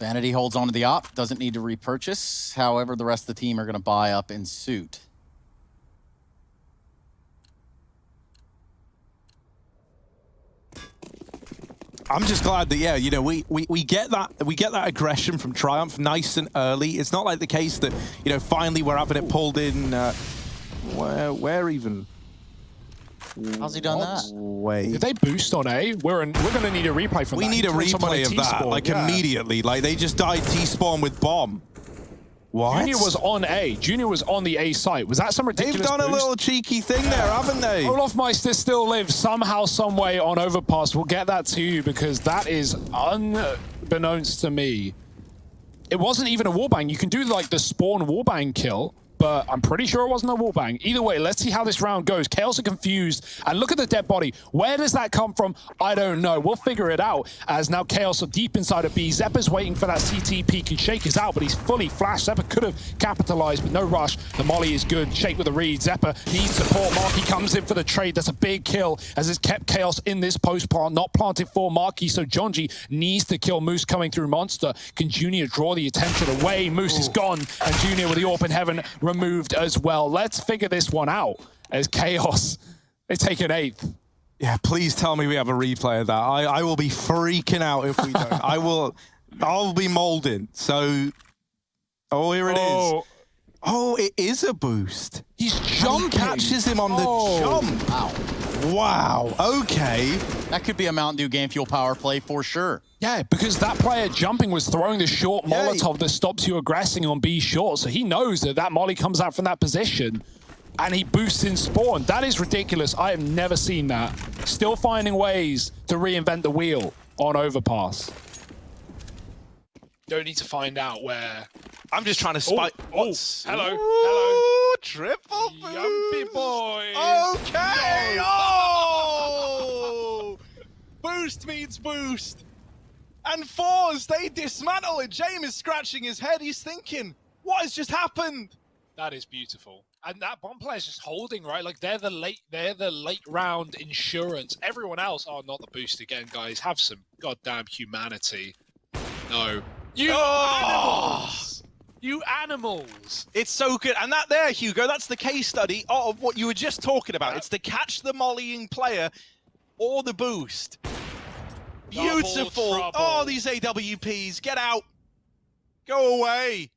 Vanity holds on to the op, doesn't need to repurchase. However, the rest of the team are going to buy up in suit. I'm just glad that yeah, you know, we, we we get that we get that aggression from Triumph nice and early. It's not like the case that you know finally we're having it pulled in. Uh, where where even? How's he done that? Wait. Did they boost on A? We're in, we're gonna need a replay from We that. need a He killed someone replay of that, like yeah. immediately. Like they just died T-spawn with bomb. What? Junior was on A. Junior was on the A site. Was that some ridiculous They've done a little cheeky thing there, haven't they? olofmeister still lives somehow, some way on Overpass. We'll get that to you because that is unbeknownst to me. It wasn't even a wallbang. You can do like the spawn wallbang kill, but I'm pretty sure it wasn't a wallbang. Either way, let's see how this round goes. Chaos are confused, and look at the dead body. Where does that come from? I don't know. We'll figure it out as now Chaos are deep inside of B. Xeppaa's waiting for that CT peek and Shake is out, but he's fully flashed. Xeppaa could have capitalized, but no rush. The molly is good. Shake with the read. Xeppaa needs support. MarKE comes in for the trade. That's a big kill as it's kept Chaos in this post plant, not planted for MarKE. So Jonji needs to kill Moose coming through Monster. Can Junior draw the attention away? Moose is gone, and Junior with the open heaven removed as well. Let's figure this one out as Chaos. They take an eighth. Yeah, please tell me we have a replay of that. I, I will be freaking out if we don't. I will, I'll be molding. So, oh, here it is. Oh, Oh, it is a boost. he's And he jumping. catches him on the Oh. jump. Wow. Wow. Okay. That could be a Mountain Dew game fuel power play for sure. Yeah, because that player jumping was throwing the short Yeah. Molotov that stops you aggressing on B short, so he knows that that molly comes out from that position, and he boosts in spawn. That is ridiculous. I have never seen that. Still finding ways to reinvent the wheel on Overpass. Don't need to find out where. I'm just trying to oh, spike. oh, What's- hello, Ooh, hello. Triple Yumpy boost. boys. Okay. Oh. boost means boost. And fours, they dismantle it. James is scratching his head. He's thinking, what has just happened? That is beautiful. And that bomb player is just holding, right? Like they're the late they're the late round insurance. Everyone else, oh not the boost again, guys. Have some goddamn humanity. No. You Oh. You animals! It's so good. And that there, Hugo, that's the case study of what you were just talking about. It's the catch the mollying player or the boost. Double Beautiful. Oh, trouble. Oh, these AWPs, get out. Go away.